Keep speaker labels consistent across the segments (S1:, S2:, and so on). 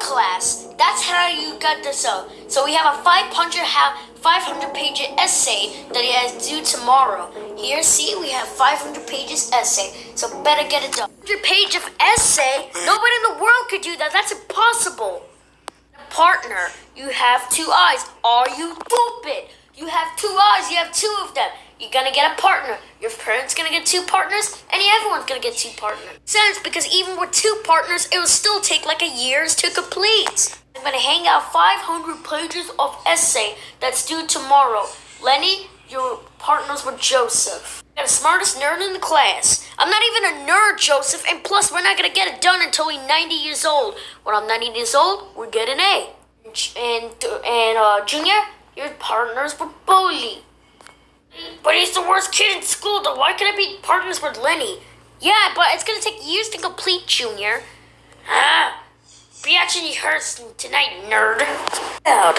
S1: class. That's how you got this out. So we have a 500 ha 500 page essay that he has due tomorrow. Here, see, we have 500 pages essay. So better get it done. 100 page of essay? Nobody in the world could do that. That's impossible. Partner, you have two eyes. Are you stupid? You have two eyes. You have two of them. You're gonna get a partner. Your parents gonna get two partners, and everyone's gonna get two partners. Sense because even with two partners, it will still take like a years to complete. I'm gonna hang out 500 pages of essay that's due tomorrow. Lenny, your partners with Joseph. You're the smartest nerd in the class. I'm not even a nerd, Joseph, and plus we're not gonna get it done until we're 90 years old. When I'm 90 years old, we get an A. And and uh, Junior, your partners with Bully. He's the worst kid in school, though. Why can't I be partners with Lenny? Yeah, but it's gonna take years to complete, Junior. Ah, reaction hurts tonight, nerd. Out.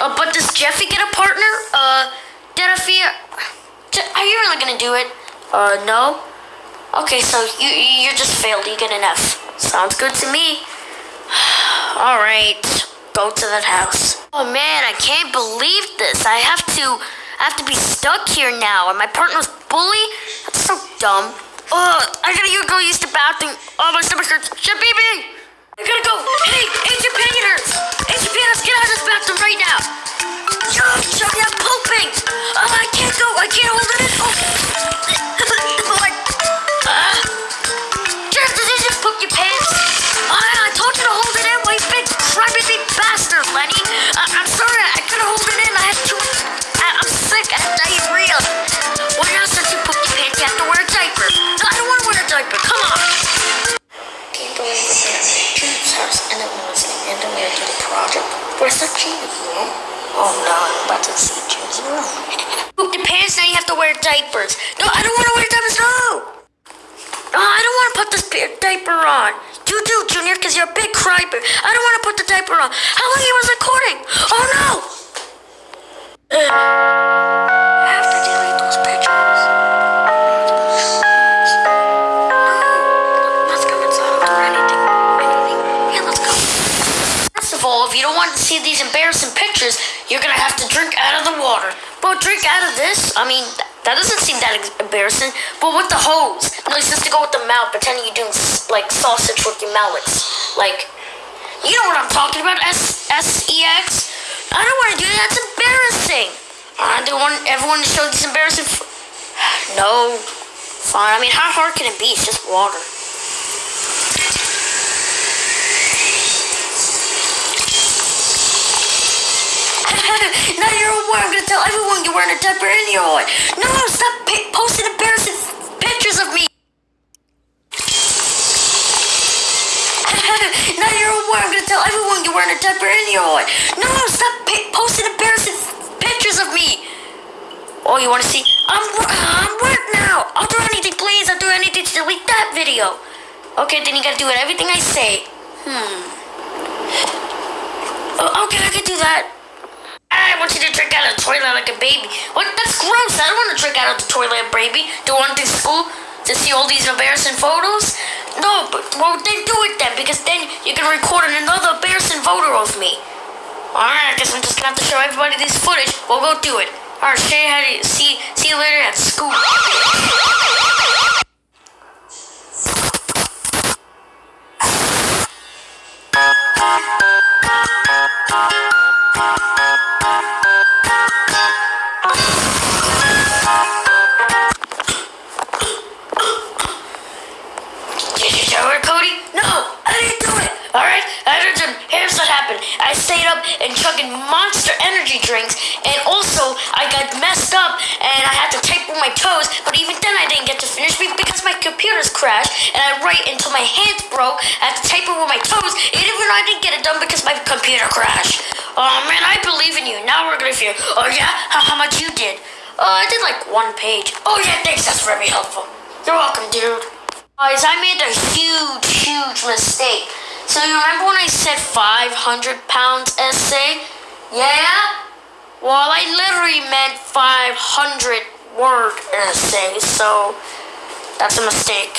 S1: Uh, but does Jeffy get a partner? Uh, Jeffy, are you really gonna do it? Uh, no. Okay, so you you just failed. You get an F. Sounds good to me. All right, go to that house. Oh man, I can't believe this. I have to. I have to be stuck here now, and my partner's bully? That's so dumb. Ugh, I gotta go use the bathroom. Oh, my stomach hurts. Shit, baby! I gotta go. Hey, Agent Penny hurts. Agent Penny, get out of this bathroom right now. Yo, Johnny, I'm pooping. Oh, I can't go. I can't hold it. Oh. To diaper. Come on. We're there. Jim's house and we're listening and then we're doing the project. Where's the room? Oh no, I'm about to see Jim's room. poop your pants, now you have to wear diapers. No, I don't want to wear diapers. No. No, I don't want to put this diaper on. You do, Junior, because you're a big cryper. I don't want to put the diaper on. How long you was recording? Oh no! After see these embarrassing pictures, you're gonna have to drink out of the water. But drink out of this? I mean, that doesn't seem that embarrassing. But with the hose. No, it's just to go with the mouth, pretending you're doing like sausage with your mallets. Like, you know what I'm talking about? S S E X. I don't want to do that. That's embarrassing. I don't want everyone to show this embarrassing. no. Fine. I mean, how hard can it be? It's just water. Now. I'm gonna tell everyone you're wearing a diaper anyway. No, stop posting embarrassing pictures of me. now you're aware. I'm gonna tell everyone you're wearing a diaper anyway. No, stop posting embarrassing pictures of me. Oh, you want to see? I'm I'm wet now. I'll do anything, please. I'll do anything to delete that video. Okay, then you gotta do it. Everything I say. Hmm. Oh, okay, I can do that. Want you to drink out of the toilet like a baby. What? That's gross. I don't want to drink out of the toilet, baby. Do you want to school to see all these embarrassing photos? No, but well then do it then, because then you can record another embarrassing photo of me. Alright, I guess I'm just gonna have to show everybody this footage. We'll go do it. Alright, see see you later at school. Energy drinks, and also I got messed up and I had to type with my toes, but even then I didn't get to finish because my computer's crashed and I write until my hands broke. I had to type it with my toes, and even though I didn't get it done because my computer crashed. Oh man, I believe in you. Now we're gonna feel. Oh yeah, how, how much you did? Uh, I did like one page. Oh yeah, thanks. That's very helpful. You're welcome, dude. Guys, I made a huge, huge mistake. So you remember when I said 500 pounds essay? Yeah? Well, I literally meant 500 word essay, so that's a mistake.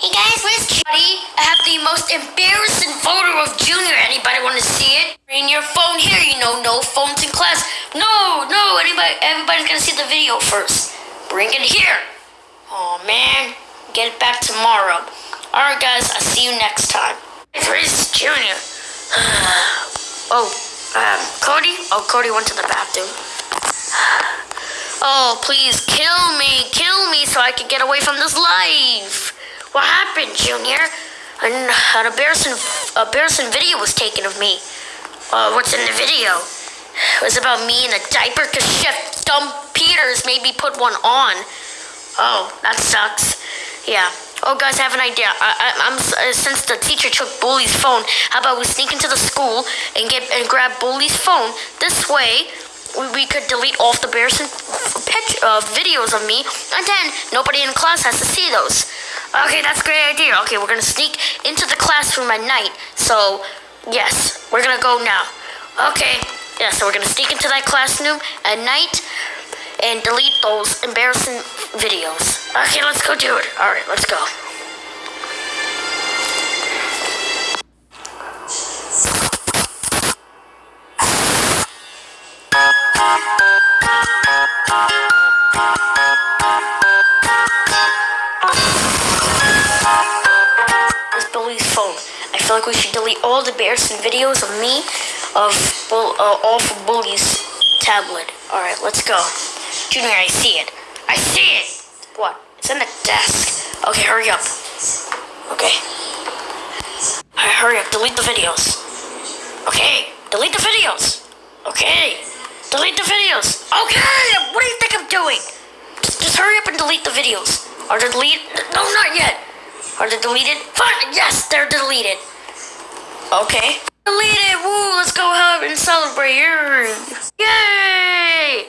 S1: Hey guys, where's Cuddy? I have the most embarrassing photo of Junior. Anybody want to see it? Bring your phone here, you know, no phones in class. No, no, anybody, everybody's gonna see the video first. Bring it here. Oh man, get it back tomorrow. Alright guys, I'll see you next time. Where's Junior? oh, um, Cody? Oh, Cody went to the bathroom. Oh, please kill me, kill me so I can get away from this life. What happened, Junior? An, an embarrassing, embarrassing video was taken of me. Uh, what's in the video? It was about me in a diaper because Chef Dumb Peters made me put one on. Oh, that sucks. Yeah. Oh, guys, I have an idea. I, am uh, since the teacher took Bully's phone. How about we sneak into the school and get and grab Bully's phone? This way, we, we could delete all the embarrassing pitch, uh, videos of me, and then nobody in class has to see those. Okay, that's a great idea. Okay, we're gonna sneak into the classroom at night. So, yes, we're gonna go now. Okay, yeah, so we're gonna sneak into that classroom at night and delete those embarrassing videos. Okay, let's go do it. All right, let's go. It's Billy's phone. I feel like we should delete all the embarrassing videos of me of uh, all from Bully's tablet. Alright, let's go. Junior, I see it. I see it! What? It's in the desk. Okay, hurry up. Okay. Alright, hurry up. Delete the videos. Okay, delete the videos. Okay, delete the videos. Okay, what do you think I'm doing? Just, just hurry up and delete the videos. Are they deleted? No, not yet. Are they deleted? Fine, yes, they're deleted. Okay. Deleted! Woo! Let's go home and celebrate! Yay!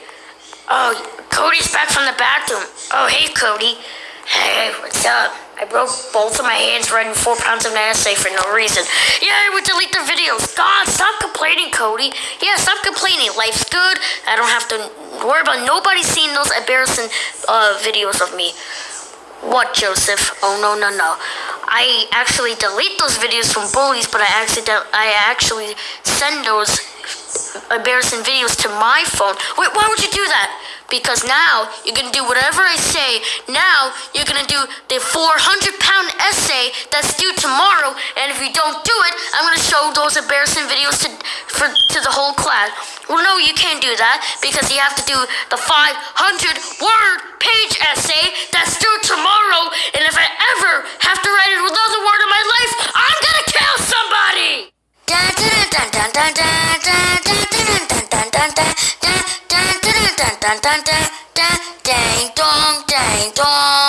S1: Oh, Cody's back from the bathroom. Oh, hey, Cody. Hey, what's up? I broke both of my hands writing four pounds of essay for no reason. Yeah, I would delete the videos. God, stop complaining, Cody. Yeah, stop complaining. Life's good. I don't have to worry about nobody seeing those embarrassing uh, videos of me. What, Joseph? Oh, no, no, no. I actually delete those videos from bullies, but I actually I actually send those embarrassing videos to my phone. Wait, why would you do that? Because now you're gonna do whatever I say. Now you're gonna do the 400 pound essay that's due tomorrow, and if you don't do it, I'm gonna show those embarrassing videos to for to the whole class. Well, no, you can't do that because you have to do the 500 word page essay that's due tomorrow, and if I ever have to write another word in my dun dun dun dun dang dong dang dong.